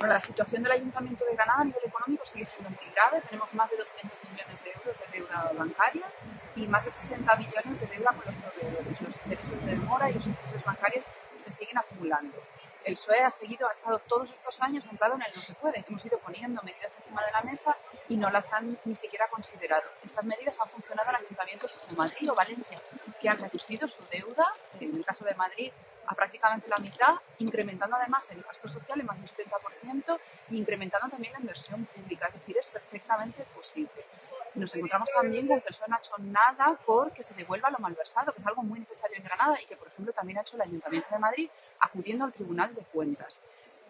La situación del Ayuntamiento de Granada a nivel económico sigue siendo muy grave. Tenemos más de 200 millones de euros de deuda bancaria y más de 60 millones de deuda con los proveedores. Los intereses de demora y los intereses bancarios se siguen acumulando. El PSOE ha seguido, ha estado todos estos años anclado en el no se puede. Hemos ido poniendo medidas encima de la mesa y no las han ni siquiera considerado. Estas medidas han funcionado en ayuntamientos como Madrid o Valencia, que han reducido su deuda, en el caso de Madrid, a prácticamente la mitad, incrementando además el gasto social en más de un 70% e incrementando también la inversión pública. Es decir, es perfectamente posible. Nos encontramos también con que el PSOE no ha hecho nada porque se devuelva lo malversado, que es algo muy necesario en Granada y que, por ejemplo, también ha hecho el Ayuntamiento de Madrid acudiendo al Tribunal de Cuentas.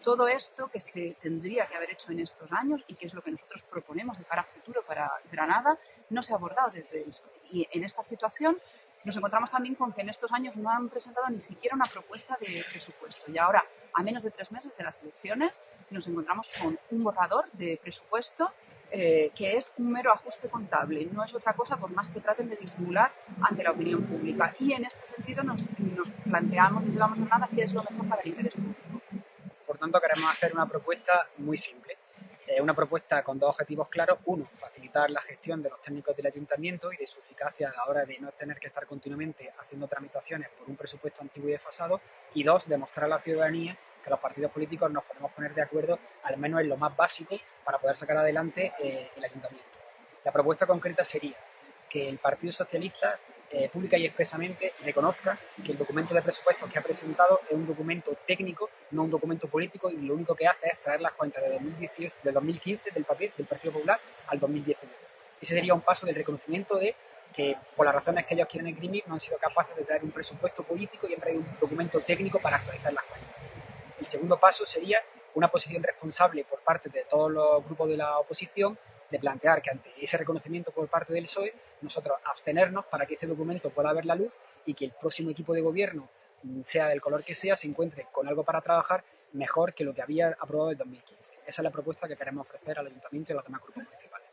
Todo esto que se tendría que haber hecho en estos años y que es lo que nosotros proponemos de cara a futuro para Granada, no se ha abordado desde el. Y en esta situación nos encontramos también con que en estos años no han presentado ni siquiera una propuesta de presupuesto. Y ahora, a menos de tres meses de las elecciones, nos encontramos con un borrador de presupuesto eh, que es un mero ajuste contable. No es otra cosa por más que traten de disimular ante la opinión pública. Y en este sentido nos, planteamos desde Vamos a Nada qué es lo mejor para el interés público. Por tanto, queremos hacer una propuesta muy simple una propuesta con dos objetivos claros. Uno, facilitar la gestión de los técnicos del ayuntamiento y de su eficacia a la hora de no tener que estar continuamente haciendo tramitaciones por un presupuesto antiguo y desfasado. Y dos, demostrar a la ciudadanía que los partidos políticos nos podemos poner de acuerdo, al menos en lo más básico, para poder sacar adelante eh, el ayuntamiento. La propuesta concreta sería que el Partido Socialista eh, pública y expresamente reconozca que el documento de presupuestos que ha presentado es un documento técnico, no un documento político, y lo único que hace es traer las cuentas de, 2018, de 2015 del papel del Partido Popular al 2019. Ese sería un paso del reconocimiento de que, por las razones que ellos quieren esgrimir, no han sido capaces de traer un presupuesto político y han traído un documento técnico para actualizar las cuentas. El segundo paso sería una posición responsable por parte de todos los grupos de la oposición de plantear que ante ese reconocimiento por parte del PSOE, nosotros abstenernos para que este documento pueda ver la luz y que el próximo equipo de gobierno, mm, sea del color que sea, se encuentre con algo para trabajar mejor que lo que había aprobado en 2015. Esa es la propuesta que queremos ofrecer al Ayuntamiento y a los demás grupos municipales.